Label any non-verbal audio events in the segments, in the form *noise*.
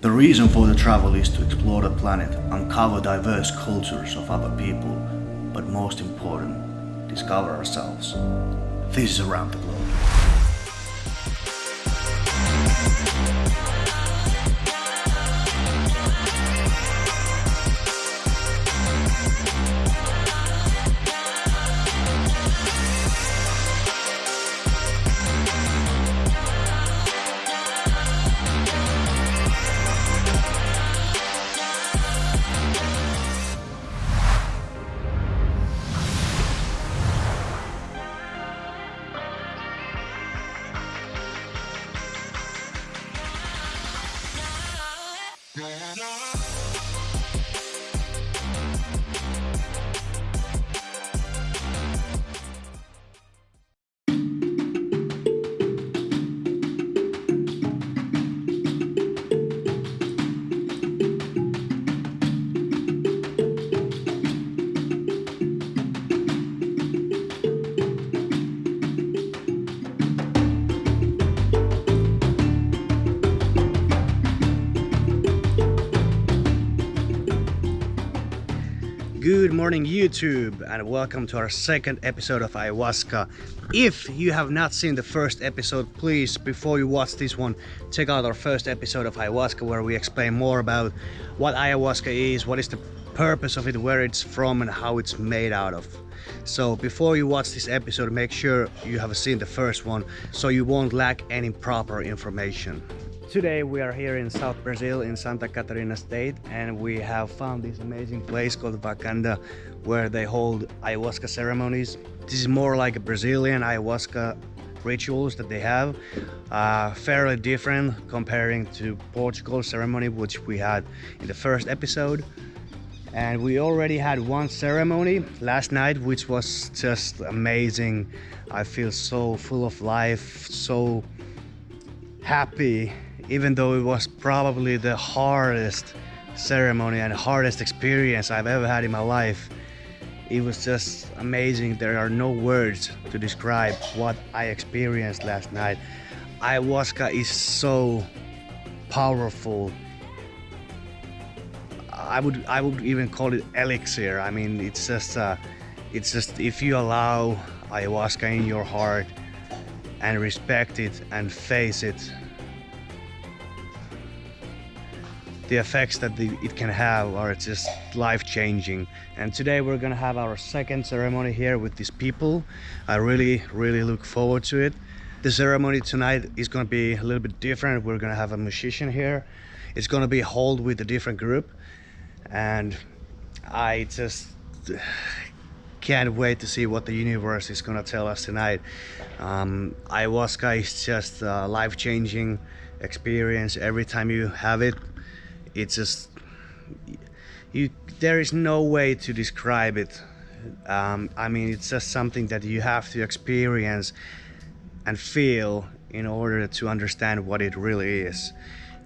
The reason for the travel is to explore the planet, uncover diverse cultures of other people, but most important, discover ourselves. This is Around the Globe. Good morning YouTube and welcome to our second episode of ayahuasca. If you have not seen the first episode, please before you watch this one, check out our first episode of ayahuasca where we explain more about what ayahuasca is, what is the purpose of it, where it's from and how it's made out of. So before you watch this episode, make sure you have seen the first one so you won't lack any proper information. Today we are here in South Brazil in Santa Catarina state and we have found this amazing place called Wakanda where they hold ayahuasca ceremonies. This is more like a Brazilian ayahuasca rituals that they have uh, fairly different comparing to Portugal ceremony which we had in the first episode. And we already had one ceremony last night which was just amazing. I feel so full of life so happy even though it was probably the hardest ceremony and hardest experience I've ever had in my life. It was just amazing. There are no words to describe what I experienced last night. Ayahuasca is so powerful. I would I would even call it elixir. I mean, it's just uh, it's just if you allow ayahuasca in your heart and respect it and face it the effects that the, it can have are just life-changing. And today we're gonna have our second ceremony here with these people. I really really look forward to it. The ceremony tonight is gonna be a little bit different. We're gonna have a musician here. It's gonna be held with a different group. And I just can't wait to see what the universe is gonna tell us tonight. Um, ayahuasca is just a life-changing experience. Every time you have it it's just you there is no way to describe it. Um, I mean it's just something that you have to experience and feel in order to understand what it really is.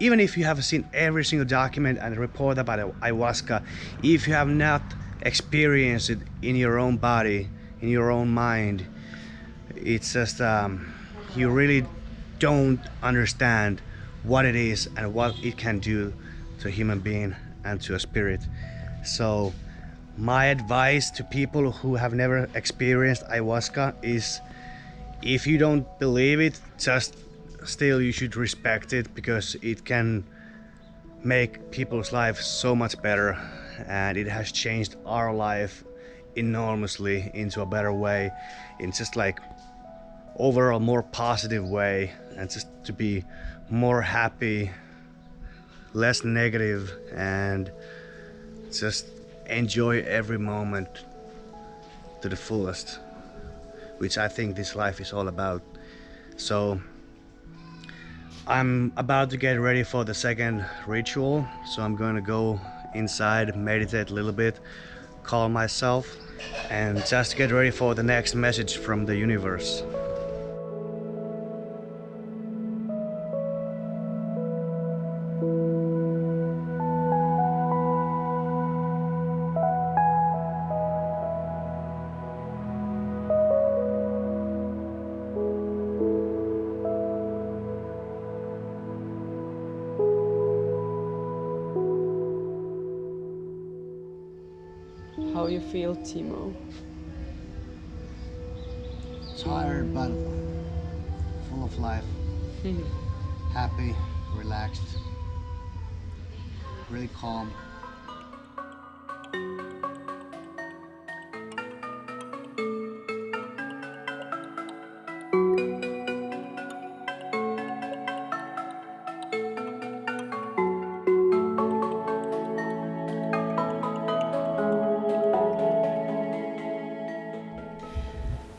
Even if you have seen every single document and report about ayahuasca if you have not experienced it in your own body in your own mind it's just um, you really don't understand what it is and what it can do to a human being and to a spirit. So my advice to people who have never experienced ayahuasca is if you don't believe it, just still you should respect it because it can make people's lives so much better and it has changed our life enormously into a better way in just like overall more positive way and just to be more happy less negative and just enjoy every moment to the fullest which I think this life is all about. So I'm about to get ready for the second ritual so I'm going to go inside meditate a little bit calm myself and just get ready for the next message from the universe you feel, Timo? Tired, but full of life. Mm-hmm. Happy, relaxed, really calm.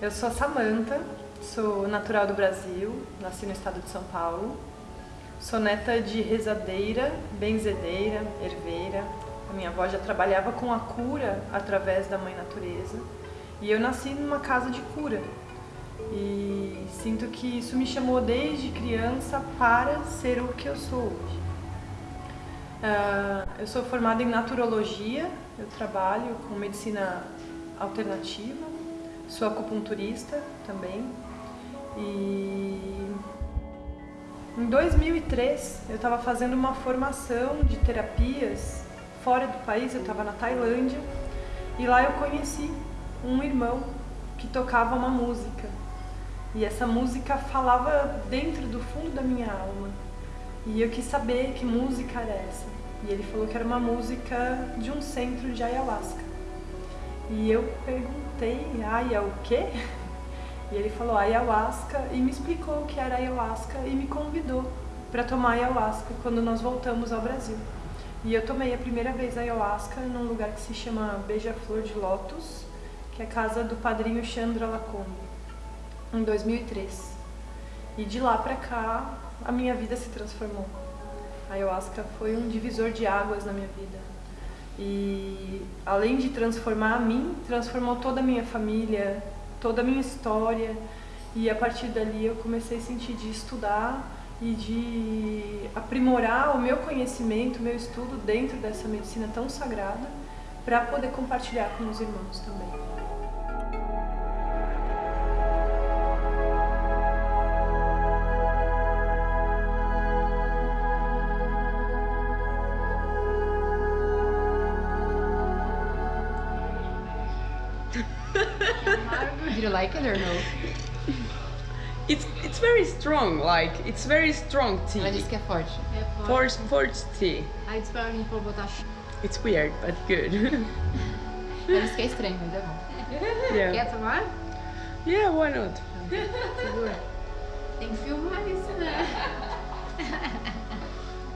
Eu sou a Samanta, sou natural do Brasil, nasci no estado de São Paulo. Sou neta de rezadeira, benzedeira, herveira. A minha avó já trabalhava com a cura através da mãe natureza. E eu nasci numa casa de cura. E sinto que isso me chamou desde criança para ser o que eu sou hoje. Uh, eu sou formada em naturologia, eu trabalho com medicina alternativa, sou acupunturista também. E em 2003 eu estava fazendo uma formação de terapias fora do país, eu estava na Tailândia e lá eu conheci um irmão que tocava uma música. E essa música falava dentro do fundo da minha alma. E eu quis saber que música era essa. E ele falou que era uma música de um centro de ayahuasca. E eu perguntei, Aya, o quê? E ele falou ayahuasca e me explicou o que era ayahuasca e me convidou para tomar ayahuasca quando nós voltamos ao Brasil. E eu tomei a primeira vez ayahuasca num lugar que se chama Beija-Flor de Lótus, que é a casa do padrinho Chandra Lacombe, em 2003. E de lá para cá, a minha vida se transformou. A ayahuasca foi um divisor de águas na minha vida. E além de transformar a mim, transformou toda a minha família, toda a minha história e a partir dali eu comecei a sentir de estudar e de aprimorar o meu conhecimento, o meu estudo dentro dessa medicina tão sagrada para poder compartilhar com os irmãos também. Did you like it or no? It's it's very strong, like it's very strong tea. Ela disse que é forte. É Force force tea. Aí disse pra mim pra eu botar It's weird, but good. Ela disse que é estranho, mas é bom. yeah. Quer tomar? Yeah, why not? *laughs* Segura. Tem que filmar isso, né?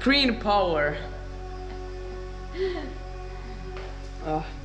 Green power. Oh. *laughs*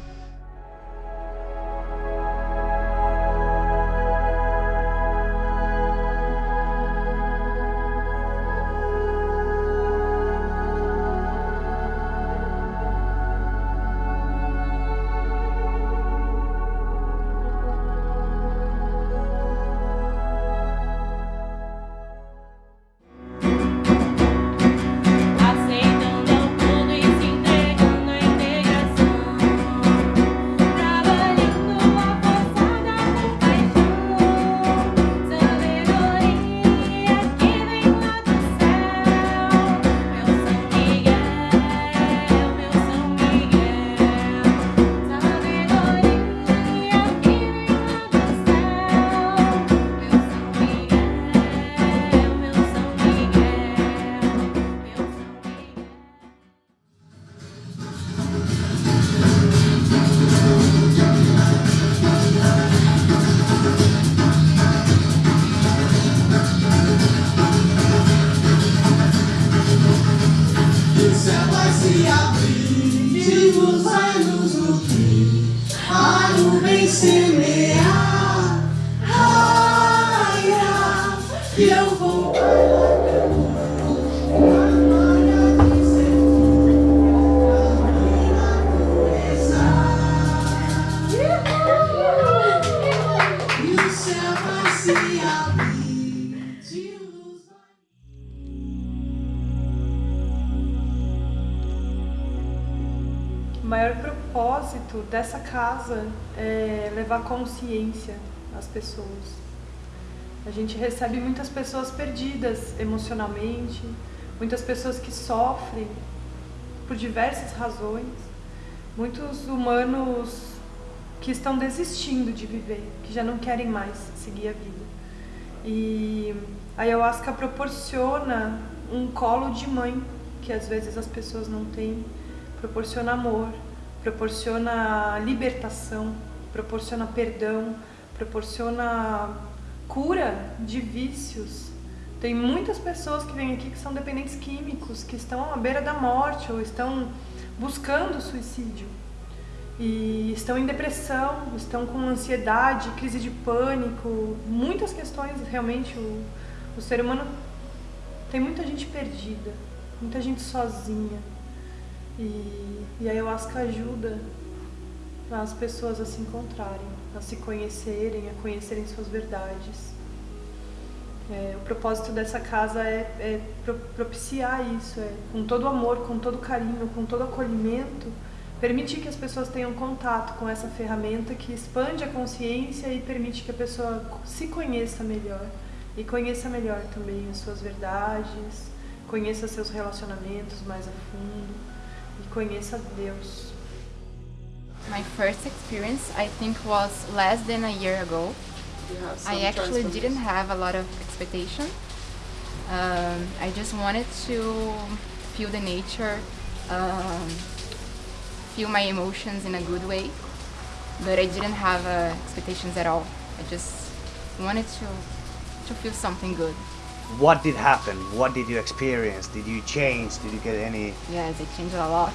propósito dessa casa é levar consciência às pessoas. A gente recebe muitas pessoas perdidas emocionalmente, muitas pessoas que sofrem por diversas razões, muitos humanos que estão desistindo de viver, que já não querem mais seguir a vida. E a ayahuasca proporciona um colo de mãe que às vezes as pessoas não têm, proporciona amor, proporciona libertação, proporciona perdão, proporciona cura de vícios. Tem muitas pessoas que vêm aqui que são dependentes químicos, que estão à beira da morte ou estão buscando suicídio. E estão em depressão, estão com ansiedade, crise de pânico, muitas questões realmente. O, o ser humano tem muita gente perdida, muita gente sozinha. E, e a ayahuasca ajuda as pessoas a se encontrarem, a se conhecerem, a conhecerem suas verdades. É, o propósito dessa casa é, é pro- propiciar isso, é, com todo amor, com todo carinho, com todo acolhimento, permitir que as pessoas tenham contato com essa ferramenta que expande a consciência e permite que a pessoa se conheça melhor e conheça melhor também as suas verdades, conheça seus relacionamentos mais a fundo e conheça Deus. My first experience, I think, was less than a year ago. I actually didn't have a lot of expectation. Um, I just wanted to feel the nature, um, feel my emotions in a good way, but I didn't have uh, expectations at all. I just wanted to to feel something good. What did happen? What did you experience? Did you change? Did you get any? Yes, it changed a lot.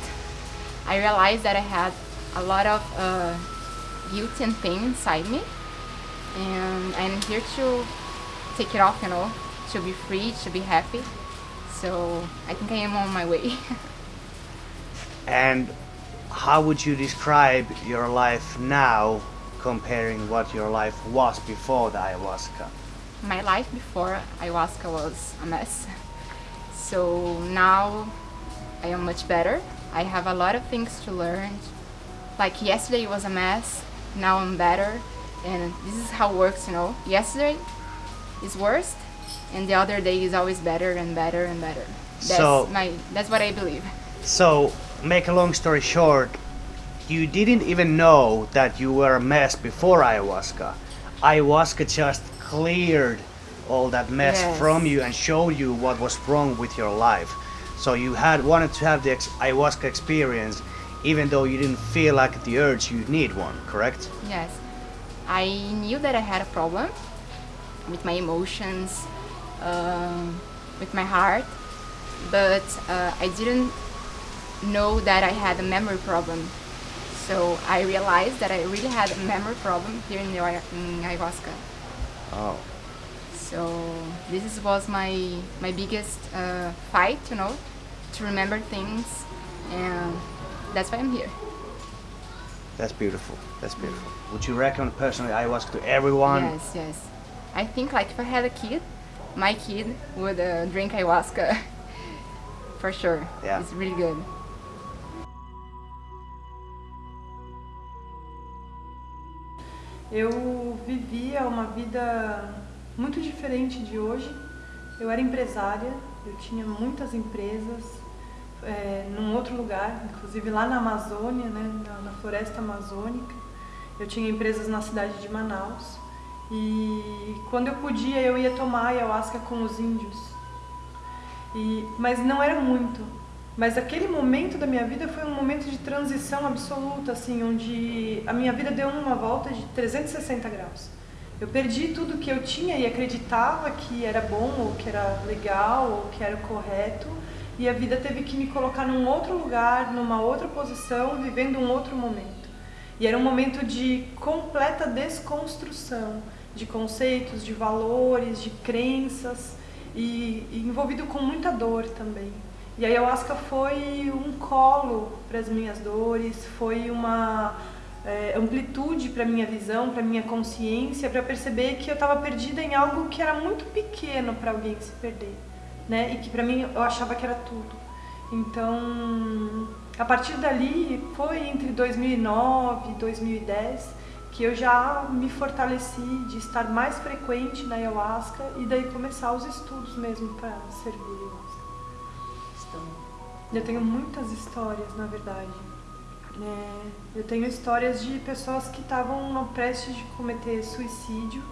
I realized that I had a lot of uh, guilt and pain inside me, and I'm here to take it off, you know, to be free, to be happy. So I think I am on my way. *laughs* And how would you describe your life now comparing what your life was before the ayahuasca? My life before ayahuasca was a mess. So now I am much better. I have a lot of things to learn. Like yesterday was a mess, now I'm better. And this is how it works, you know. Yesterday is worst, and the other day is always better and better and better. That's So- my that's what I believe. So, make a long story short, you didn't even know that you were a mess before ayahuasca. Ayahuasca just cleared all that mess Yes. from you and showed you what was wrong with your life. So you had wanted to have the ex- ayahuasca experience, even though you didn't feel like the urge you need one. Correct? Yes. I knew that I had a problem with my emotions, um, with my heart, but uh, I didn't know that I had a memory problem. So I realized that I really had a memory problem here in, the, in ayahuasca. Oh. So this was my my biggest uh, fight, you know, to remember things, and that's why I'm here. That's beautiful. That's beautiful. Would you recommend personally ayahuasca to everyone? Yes, yes. I think like if I had a kid, my kid would uh, drink ayahuasca *laughs* for sure. Yeah. It's really good. Eu vivia uma vida muito diferente de hoje. Eu era empresária, eu tinha muitas empresas é, num outro lugar, inclusive lá na Amazônia, né, na, na floresta amazônica. Eu tinha empresas na cidade de Manaus. E quando eu podia, eu ia tomar ayahuasca com os índios. E, mas não era muito. Mas aquele momento da minha vida foi um momento de transição absoluta, assim, onde a minha vida deu uma volta de 360 graus. Eu perdi tudo que eu tinha e acreditava que era bom, ou que era legal, ou que era correto, e a vida teve que me colocar num outro lugar, numa outra posição, vivendo um outro momento. E era um momento de completa desconstrução de conceitos, de valores, de crenças e, e envolvido com muita dor também. E a ayahuasca foi um colo para as minhas dores, foi uma é, amplitude para minha visão, para minha consciência, para perceber que eu estava perdida em algo que era muito pequeno para alguém se perder, né? E que para mim eu achava que era tudo. Então, a partir dali, foi entre 2009 e 2010 que eu já me fortaleci de estar mais frequente na ayahuasca e daí começar os estudos mesmo para servir a ayahuasca. Eu tenho muitas histórias, na verdade. É, eu tenho histórias de pessoas que estavam prestes de cometer suicídio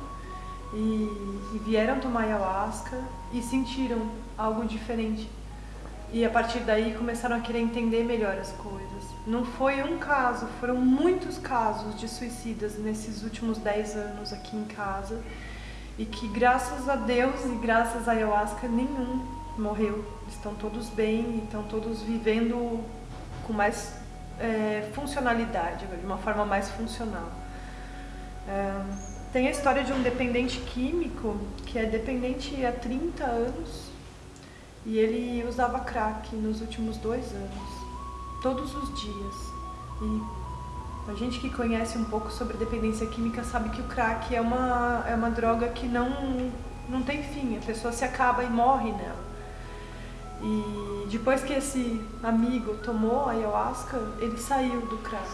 e, e vieram tomar ayahuasca e sentiram algo diferente. E a partir daí começaram a querer entender melhor as coisas. Não foi um caso, foram muitos casos de suicidas nesses últimos 10 anos aqui em casa. E que graças a Deus e graças à ayahuasca nenhum morreu. Estão todos bem, estão todos vivendo com mais é, funcionalidade, de uma forma mais funcional. É, tem a história de um dependente químico que é dependente há 30 anos e ele usava crack nos últimos dois anos, todos os dias. E a gente que conhece um pouco sobre dependência química sabe que o crack é uma, é uma droga que não, não tem fim, a pessoa se acaba e morre nela. E depois que esse amigo tomou ayahuasca, ele saiu do crack.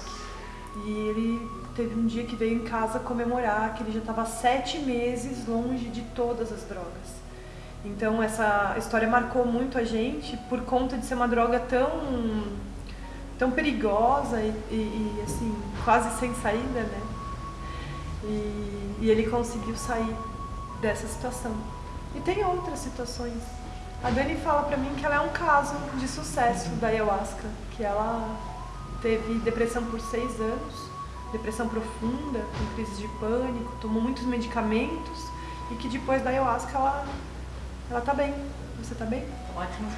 E ele teve um dia que veio em casa comemorar que ele já estava sete meses longe de todas as drogas. Então essa história marcou muito a gente por conta de ser uma droga tão tão perigosa e, e, e assim quase sem saída, né? E, e ele conseguiu sair dessa situação. E tem outras situações. A Dani fala pra mim que ela é um caso de sucesso da ayahuasca, que ela teve depressão por seis anos, depressão profunda, com crise de pânico, tomou muitos medicamentos e que depois da ayahuasca ela, ela tá bem. Você tá bem? Ótimo.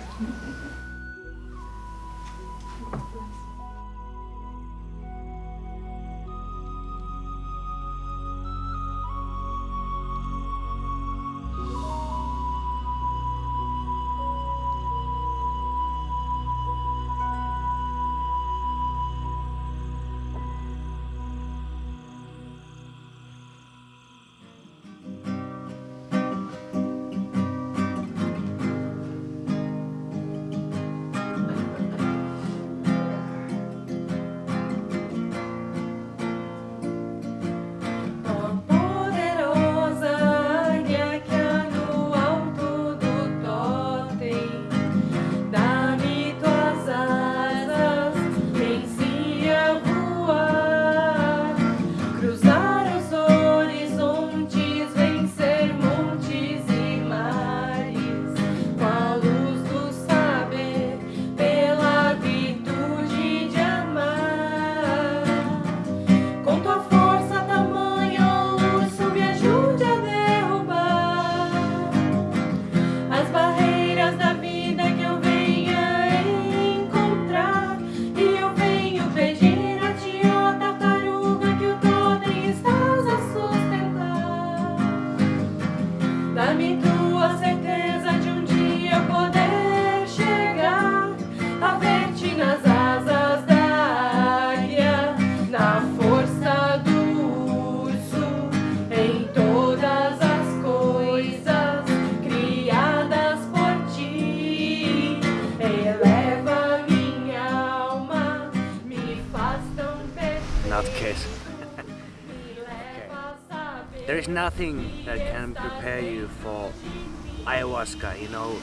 A saber. There is nothing that can prepare you for ayahuasca, you know.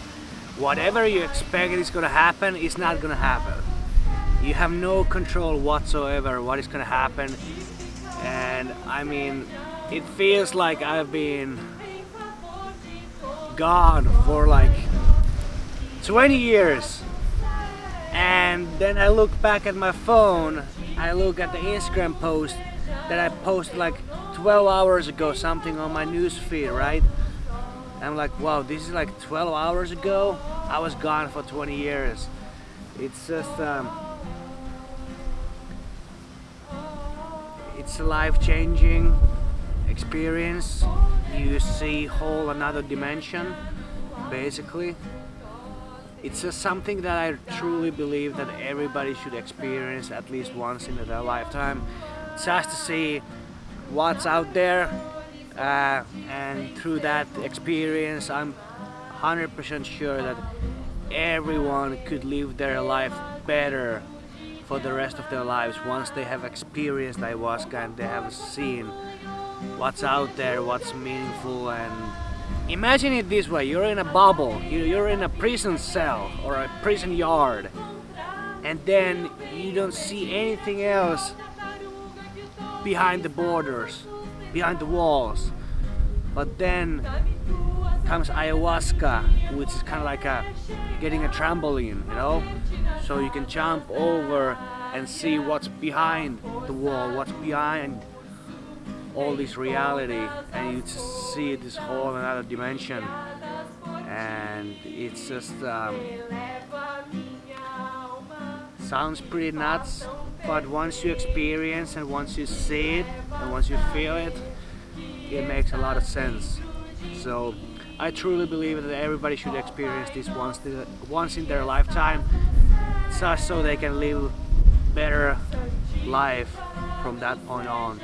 Whatever you expect is gonna happen is not gonna happen. You have no control whatsoever what is gonna happen. And I mean, it feels like I've been gone for like 20 years. And then I look back at my phone, I look at the Instagram post that I posted like 12 hours ago, something on my news feed, right? I'm like, wow, this is like 12 hours ago. I was gone for 20 years. It's just, um, it's a life-changing experience. You see whole another dimension, basically. It's just something that I truly believe that everybody should experience at least once in their lifetime, just to see what's out there. Uh, and through that experience, I'm 100% sure that everyone could live their life better for the rest of their lives once they have experienced ayahuasca and they have seen what's out there, what's meaningful and imagine it this way, you're in a bubble, you- you're in a prison cell or a prison yard. And then you don't see anything else behind the borders, behind the walls. But then comes ayahuasca, which is kind of like a getting a trampoline, you know, so you can jump over and see what's behind the wall, what's behind all this reality, and you see this whole another dimension, and it's just um, sounds pretty nuts, but once you experience and once you see it and once you feel it, it makes a lot of sense. So I truly believe that everybody should experience this once, once in their lifetime, just so they can live better life from that point on.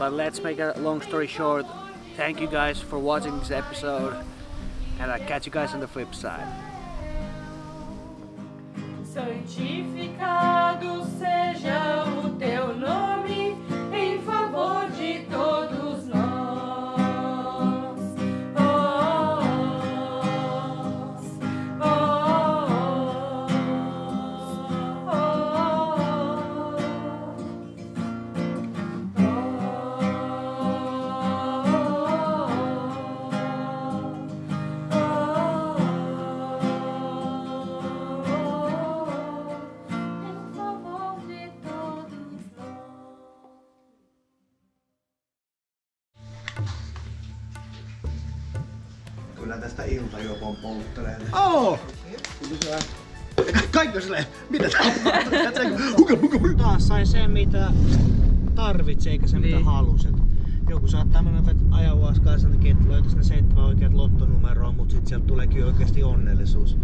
But let's make a long story short. Thank you guys for watching this episode, and I'll catch you guys on the flip side. Kyllä tästä iltajopon polttelee. *laughs* Oh! Kaikki silleen, mitä *laughs* Taas sai sen mitä tarvitsi eikä sen mitä Niin. halusi. Et Joku saattaa mennä ayahuaskaa sen takia, että löytäisi ne seitsemän oikeat lottonumeroa, mutta sitten sieltä tuleekin oikeasti onnellisuus.